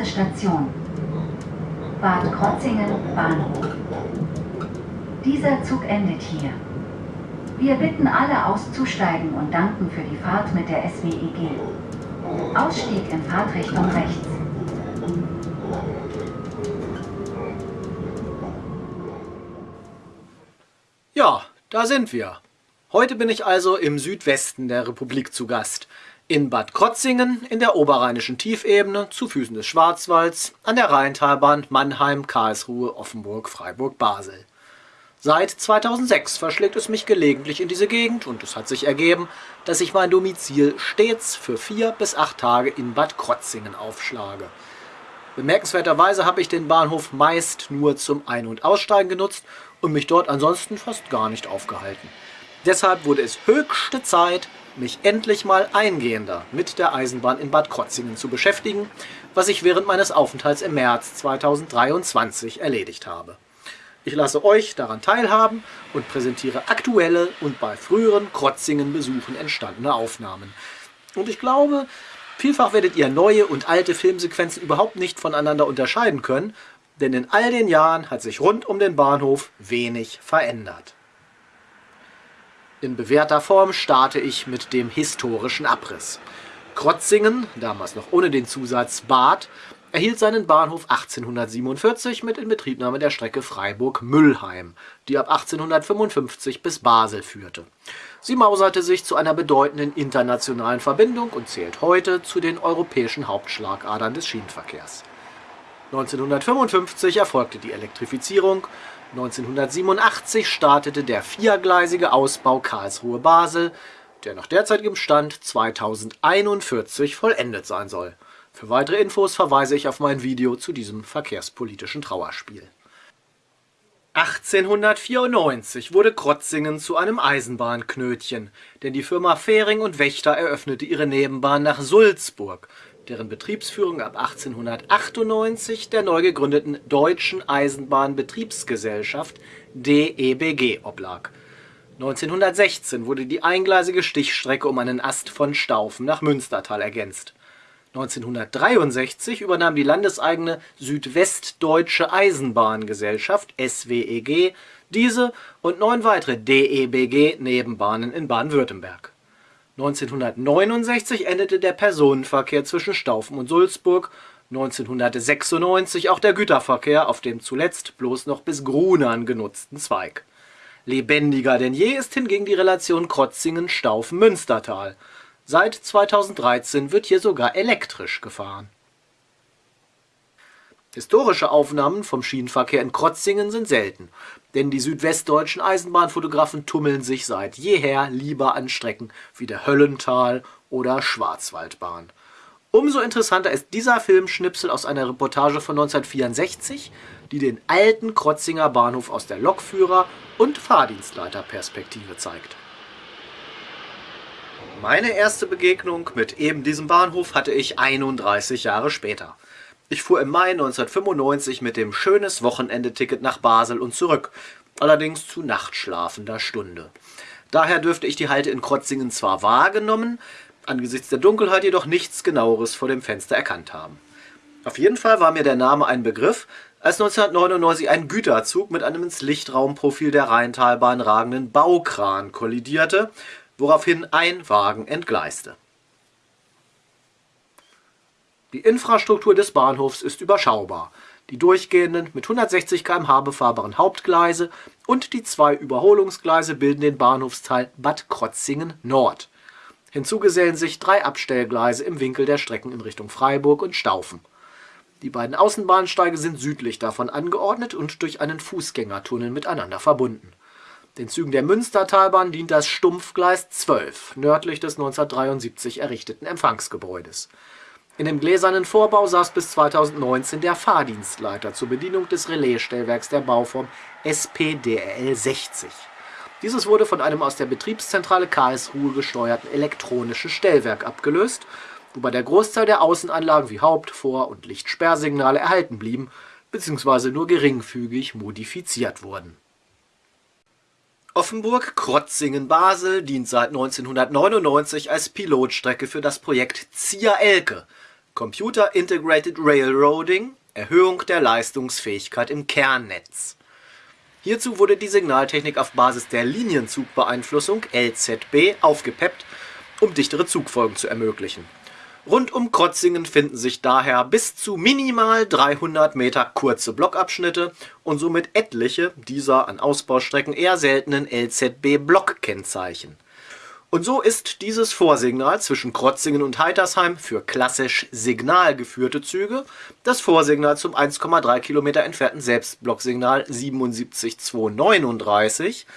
Nächste Station. Bad Krotzingen Bahnhof. Dieser Zug endet hier. Wir bitten alle auszusteigen und danken für die Fahrt mit der SWEG. Ausstieg in Fahrtrichtung rechts. Ja, da sind wir. Heute bin ich also im Südwesten der Republik zu Gast. In Bad Krotzingen in der oberrheinischen Tiefebene zu Füßen des Schwarzwalds an der Rheintalbahn Mannheim, Karlsruhe, Offenburg, Freiburg, Basel. Seit 2006 verschlägt es mich gelegentlich in diese Gegend und es hat sich ergeben, dass ich mein Domizil stets für vier bis acht Tage in Bad Krotzingen aufschlage. Bemerkenswerterweise habe ich den Bahnhof meist nur zum Ein- und Aussteigen genutzt und mich dort ansonsten fast gar nicht aufgehalten. Deshalb wurde es höchste Zeit, mich endlich mal eingehender mit der Eisenbahn in Bad Krotzingen zu beschäftigen, was ich während meines Aufenthalts im März 2023 erledigt habe. Ich lasse euch daran teilhaben und präsentiere aktuelle und bei früheren Krotzingen-Besuchen entstandene Aufnahmen. Und ich glaube, vielfach werdet ihr neue und alte Filmsequenzen überhaupt nicht voneinander unterscheiden können, denn in all den Jahren hat sich rund um den Bahnhof wenig verändert. In bewährter Form starte ich mit dem historischen Abriss. Krotzingen, damals noch ohne den Zusatz Bad, erhielt seinen Bahnhof 1847 mit Inbetriebnahme der Strecke Freiburg-Müllheim, die ab 1855 bis Basel führte. Sie mauserte sich zu einer bedeutenden internationalen Verbindung und zählt heute zu den europäischen Hauptschlagadern des Schienenverkehrs. 1955 erfolgte die Elektrifizierung, 1987 startete der viergleisige Ausbau Karlsruhe-Basel, der nach derzeitigem Stand 2041 vollendet sein soll. Für weitere Infos verweise ich auf mein Video zu diesem verkehrspolitischen Trauerspiel. 1894 wurde Krotzingen zu einem Eisenbahnknötchen, denn die Firma Fähring und Wächter eröffnete ihre Nebenbahn nach Sulzburg, deren Betriebsführung ab 1898 der neu gegründeten Deutschen Eisenbahnbetriebsgesellschaft DEBG oblag. 1916 wurde die eingleisige Stichstrecke um einen Ast von Staufen nach Münstertal ergänzt 1963 übernahm die landeseigene Südwestdeutsche Eisenbahngesellschaft (SWEG) diese und neun weitere DEBG-Nebenbahnen in Baden-Württemberg. 1969 endete der Personenverkehr zwischen Staufen und Sulzburg, 1996 auch der Güterverkehr auf dem zuletzt bloß noch bis Grunern genutzten Zweig. Lebendiger denn je ist hingegen die Relation Krotzingen-Staufen-Münstertal Seit 2013 wird hier sogar elektrisch gefahren. Historische Aufnahmen vom Schienenverkehr in Krotzingen sind selten, denn die südwestdeutschen Eisenbahnfotografen tummeln sich seit jeher lieber an Strecken wie der Höllental- oder Schwarzwaldbahn. Umso interessanter ist dieser Filmschnipsel aus einer Reportage von 1964, die den alten Krotzinger Bahnhof aus der Lokführer- und Fahrdienstleiterperspektive zeigt. Meine erste Begegnung mit eben diesem Bahnhof hatte ich 31 Jahre später. Ich fuhr im Mai 1995 mit dem schönes Wochenendeticket nach Basel und zurück, allerdings zu nachtschlafender Stunde. Daher dürfte ich die Halte in Krotzingen zwar wahrgenommen, angesichts der Dunkelheit jedoch nichts genaueres vor dem Fenster erkannt haben. Auf jeden Fall war mir der Name ein Begriff, als 1999 ein Güterzug mit einem ins Lichtraumprofil der Rheintalbahn ragenden Baukran kollidierte woraufhin ein Wagen entgleiste. Die Infrastruktur des Bahnhofs ist überschaubar. Die durchgehenden, mit 160 km/h befahrbaren Hauptgleise und die zwei Überholungsgleise bilden den Bahnhofsteil Bad Krotzingen Nord. Hinzu gesellen sich drei Abstellgleise im Winkel der Strecken in Richtung Freiburg und Staufen. Die beiden Außenbahnsteige sind südlich davon angeordnet und durch einen Fußgängertunnel miteinander verbunden den Zügen der Münstertalbahn dient das Stumpfgleis 12 nördlich des 1973 errichteten Empfangsgebäudes. In dem gläsernen Vorbau saß bis 2019 der Fahrdienstleiter zur Bedienung des Relaisstellwerks der Bauform SPDRL 60. Dieses wurde von einem aus der Betriebszentrale Karlsruhe gesteuerten elektronischen Stellwerk abgelöst, wobei der Großteil der Außenanlagen wie Haupt-, Vor- und Lichtsperrsignale erhalten blieben bzw. nur geringfügig modifiziert wurden Offenburg-Krotzingen-Basel dient seit 1999 als Pilotstrecke für das Projekt Zia-Elke, Computer Integrated Railroading, Erhöhung der Leistungsfähigkeit im Kernnetz. Hierzu wurde die Signaltechnik auf Basis der Linienzugbeeinflussung LZB aufgepeppt, um dichtere Zugfolgen zu ermöglichen. Rund um Krotzingen finden sich daher bis zu minimal 300 Meter kurze Blockabschnitte und somit etliche dieser an Ausbaustrecken eher seltenen LZB-Blockkennzeichen. Und so ist dieses Vorsignal zwischen Krotzingen und Heitersheim für klassisch signalgeführte Züge das Vorsignal zum 1,3 Kilometer entfernten Selbstblocksignal 77239,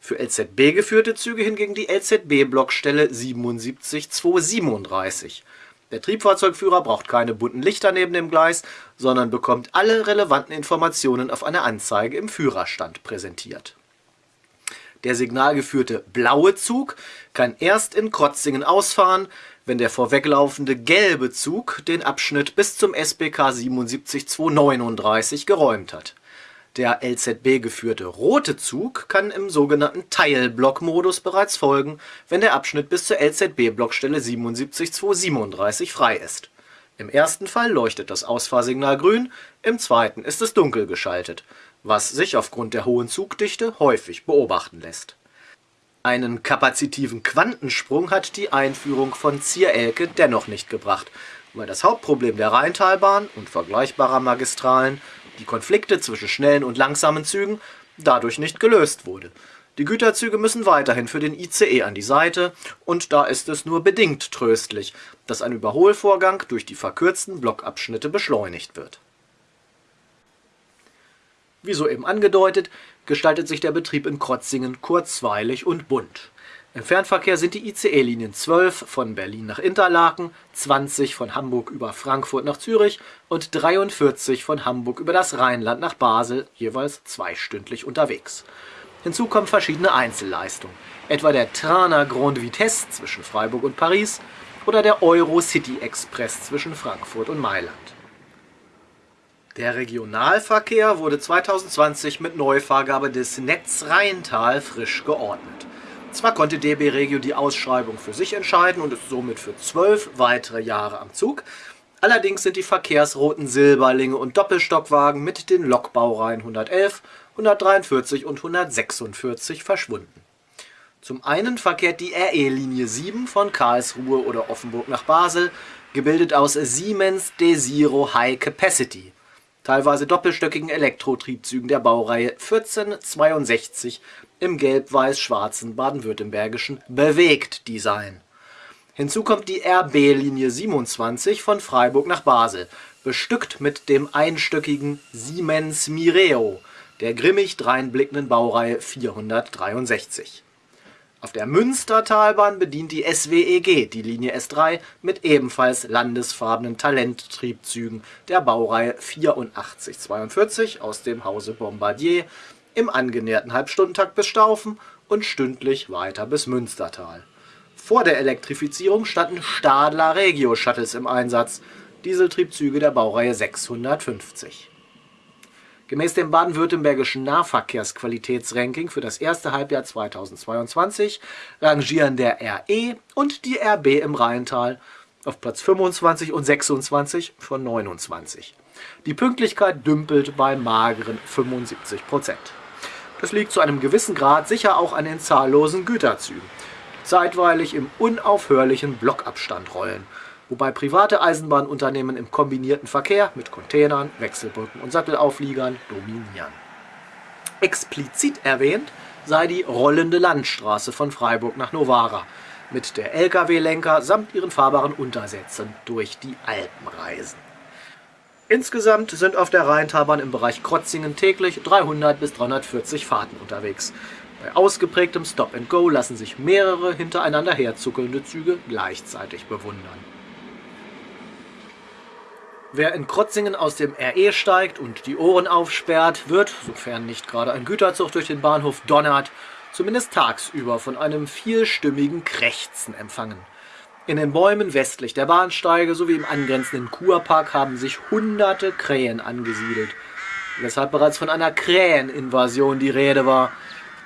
für LZB geführte Züge hingegen die LZB-Blockstelle 77237. Der Triebfahrzeugführer braucht keine bunten Lichter neben dem Gleis, sondern bekommt alle relevanten Informationen auf einer Anzeige im Führerstand präsentiert der signalgeführte blaue Zug kann erst in Krotzingen ausfahren, wenn der vorweglaufende gelbe Zug den Abschnitt bis zum SBK 77239 geräumt hat. Der LZB geführte rote Zug kann im sogenannten Teilblockmodus bereits folgen, wenn der Abschnitt bis zur LZB-Blockstelle 77237 frei ist. Im ersten Fall leuchtet das Ausfahrsignal grün, im zweiten ist es dunkel geschaltet was sich aufgrund der hohen Zugdichte häufig beobachten lässt. Einen kapazitiven Quantensprung hat die Einführung von Zierelke dennoch nicht gebracht, weil das Hauptproblem der Rheintalbahn und vergleichbarer Magistralen, die Konflikte zwischen schnellen und langsamen Zügen, dadurch nicht gelöst wurde. Die Güterzüge müssen weiterhin für den ICE an die Seite und da ist es nur bedingt tröstlich, dass ein Überholvorgang durch die verkürzten Blockabschnitte beschleunigt wird wie soeben angedeutet, gestaltet sich der Betrieb in Krotzingen kurzweilig und bunt. Im Fernverkehr sind die ICE-Linien 12 von Berlin nach Interlaken, 20 von Hamburg über Frankfurt nach Zürich und 43 von Hamburg über das Rheinland nach Basel, jeweils zweistündlich unterwegs. Hinzu kommen verschiedene Einzelleistungen, etwa der Trana Grande Vitesse zwischen Freiburg und Paris oder der Euro-City Express zwischen Frankfurt und Mailand. Der Regionalverkehr wurde 2020 mit Neufahrgabe des Netz Rheintal frisch geordnet. Zwar konnte DB Regio die Ausschreibung für sich entscheiden und ist somit für zwölf weitere Jahre am Zug, allerdings sind die verkehrsroten Silberlinge und Doppelstockwagen mit den Lokbaureihen 111, 143 und 146 verschwunden. Zum einen verkehrt die RE-Linie 7 von Karlsruhe oder Offenburg nach Basel, gebildet aus Siemens Desiro High Capacity teilweise doppelstöckigen Elektrotriebzügen der Baureihe 1462 im gelb-weiß-schwarzen baden-württembergischen Bewegt-Design. Hinzu kommt die RB-Linie 27 von Freiburg nach Basel, bestückt mit dem einstöckigen Siemens Mireo der grimmig dreinblickenden Baureihe 463 auf der Münstertalbahn bedient die SWEG die Linie S3 mit ebenfalls landesfarbenen Talenttriebzügen der Baureihe 8442 aus dem Hause Bombardier im angenäherten Halbstundentakt bis Staufen und stündlich weiter bis Münstertal. Vor der Elektrifizierung standen Stadler Regio-Shuttles im Einsatz, Dieseltriebzüge der Baureihe 650 Gemäß dem baden-württembergischen Nahverkehrsqualitätsranking für das erste Halbjahr 2022 rangieren der RE und die RB im Rheintal auf Platz 25 und 26 von 29. Die Pünktlichkeit dümpelt bei mageren 75 Prozent. Das liegt zu einem gewissen Grad sicher auch an den zahllosen Güterzügen, die zeitweilig im unaufhörlichen Blockabstand rollen wobei private Eisenbahnunternehmen im kombinierten Verkehr mit Containern, Wechselbrücken und Sattelaufliegern dominieren. Explizit erwähnt sei die rollende Landstraße von Freiburg nach Novara mit der Lkw-Lenker samt ihren fahrbaren Untersätzen durch die Alpen reisen. Insgesamt sind auf der Rheintalbahn im Bereich Krotzingen täglich 300 bis 340 Fahrten unterwegs. Bei ausgeprägtem Stop-and-Go lassen sich mehrere hintereinander herzuckelnde Züge gleichzeitig bewundern. Wer in Krotzingen aus dem RE steigt und die Ohren aufsperrt, wird, sofern nicht gerade ein Güterzug durch den Bahnhof donnert, zumindest tagsüber von einem vielstimmigen Krächzen empfangen. In den Bäumen westlich der Bahnsteige sowie im angrenzenden Kurpark haben sich hunderte Krähen angesiedelt, weshalb bereits von einer Kräheninvasion die Rede war.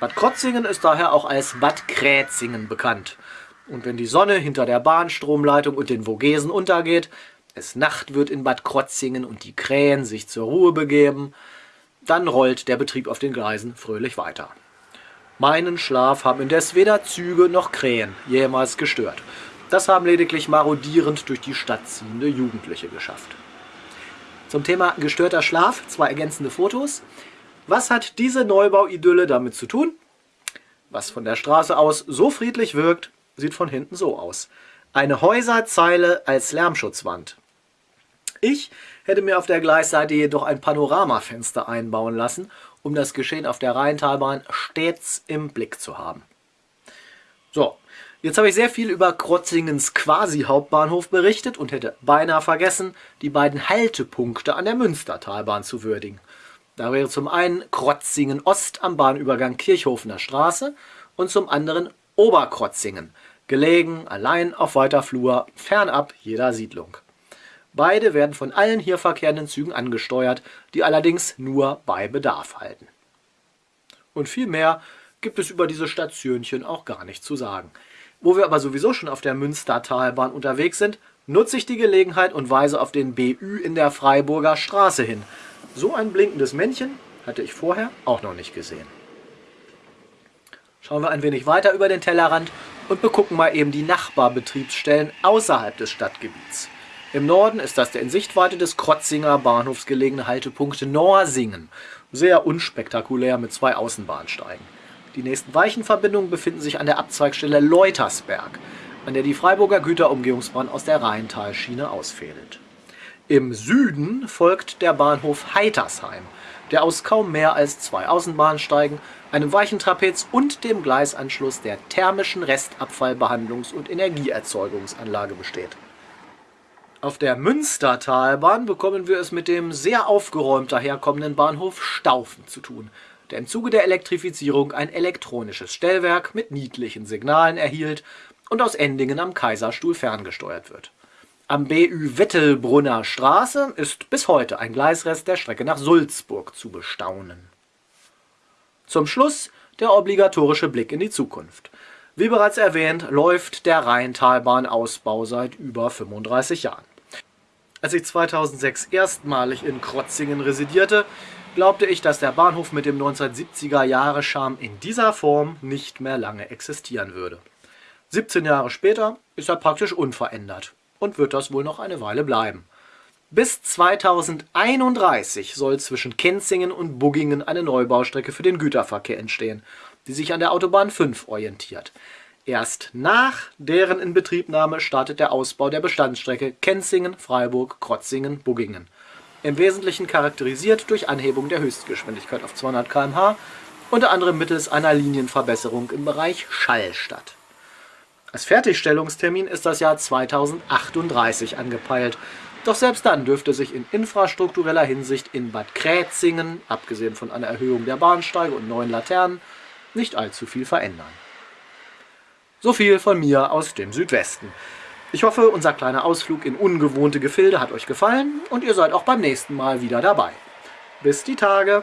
Bad Krotzingen ist daher auch als Bad Krätzingen bekannt. Und wenn die Sonne hinter der Bahnstromleitung und den Vogesen untergeht, es Nacht wird in Bad Krotzingen und die Krähen sich zur Ruhe begeben, dann rollt der Betrieb auf den Gleisen fröhlich weiter. Meinen Schlaf haben indes weder Züge noch Krähen jemals gestört. Das haben lediglich marodierend durch die Stadt ziehende Jugendliche geschafft. Zum Thema gestörter Schlaf zwei ergänzende Fotos. Was hat diese Neubauidylle damit zu tun? Was von der Straße aus so friedlich wirkt, sieht von hinten so aus. Eine Häuserzeile als Lärmschutzwand. Ich hätte mir auf der Gleisseite jedoch ein Panoramafenster einbauen lassen, um das Geschehen auf der Rheintalbahn stets im Blick zu haben. So, jetzt habe ich sehr viel über Krotzingens Quasi-Hauptbahnhof berichtet und hätte beinahe vergessen, die beiden Haltepunkte an der Münstertalbahn zu würdigen. Da wäre zum einen Krotzingen Ost am Bahnübergang Kirchhofener Straße und zum anderen Oberkrotzingen, gelegen allein auf weiter Flur, fernab jeder Siedlung. Beide werden von allen hier verkehrenden Zügen angesteuert, die allerdings nur bei Bedarf halten. Und viel mehr gibt es über diese Stationchen auch gar nicht zu sagen. Wo wir aber sowieso schon auf der Münstertalbahn unterwegs sind, nutze ich die Gelegenheit und weise auf den BÜ in der Freiburger Straße hin, so ein blinkendes Männchen hatte ich vorher auch noch nicht gesehen. Schauen wir ein wenig weiter über den Tellerrand und begucken mal eben die Nachbarbetriebsstellen außerhalb des Stadtgebiets. Im Norden ist das der in Sichtweite des Krotzinger Bahnhofs gelegene Haltepunkt Norsingen. Sehr unspektakulär mit zwei Außenbahnsteigen. Die nächsten Weichenverbindungen befinden sich an der Abzweigstelle Leutersberg, an der die Freiburger Güterumgehungsbahn aus der Rheintalschiene ausfädelt. Im Süden folgt der Bahnhof Heitersheim, der aus kaum mehr als zwei Außenbahnsteigen, einem Weichentrapez und dem Gleisanschluss der thermischen Restabfallbehandlungs- und Energieerzeugungsanlage besteht. Auf der Münstertalbahn bekommen wir es mit dem sehr aufgeräumt daherkommenden Bahnhof Staufen zu tun, der im Zuge der Elektrifizierung ein elektronisches Stellwerk mit niedlichen Signalen erhielt und aus Endingen am Kaiserstuhl ferngesteuert wird. Am BÜ Wettelbrunner Straße ist bis heute ein Gleisrest der Strecke nach Sulzburg zu bestaunen. Zum Schluss der obligatorische Blick in die Zukunft. Wie bereits erwähnt, läuft der Rheintalbahn-Ausbau seit über 35 Jahren. Als ich 2006 erstmalig in Krotzingen residierte, glaubte ich, dass der Bahnhof mit dem 1970er-Jahre-Charme in dieser Form nicht mehr lange existieren würde. 17 Jahre später ist er praktisch unverändert und wird das wohl noch eine Weile bleiben. Bis 2031 soll zwischen Kenzingen und Buggingen eine Neubaustrecke für den Güterverkehr entstehen, die sich an der Autobahn 5 orientiert. Erst nach deren Inbetriebnahme startet der Ausbau der Bestandsstrecke Kenzingen, Freiburg, Krotzingen, Buggingen. Im Wesentlichen charakterisiert durch Anhebung der Höchstgeschwindigkeit auf 200 km/h, unter anderem mittels einer Linienverbesserung im Bereich Schallstadt. Als Fertigstellungstermin ist das Jahr 2038 angepeilt. Doch selbst dann dürfte sich in infrastruktureller Hinsicht in Bad Krätzingen, abgesehen von einer Erhöhung der Bahnsteige und neuen Laternen, nicht allzu viel verändern. So viel von mir aus dem Südwesten. Ich hoffe, unser kleiner Ausflug in ungewohnte Gefilde hat euch gefallen und ihr seid auch beim nächsten Mal wieder dabei. Bis die Tage!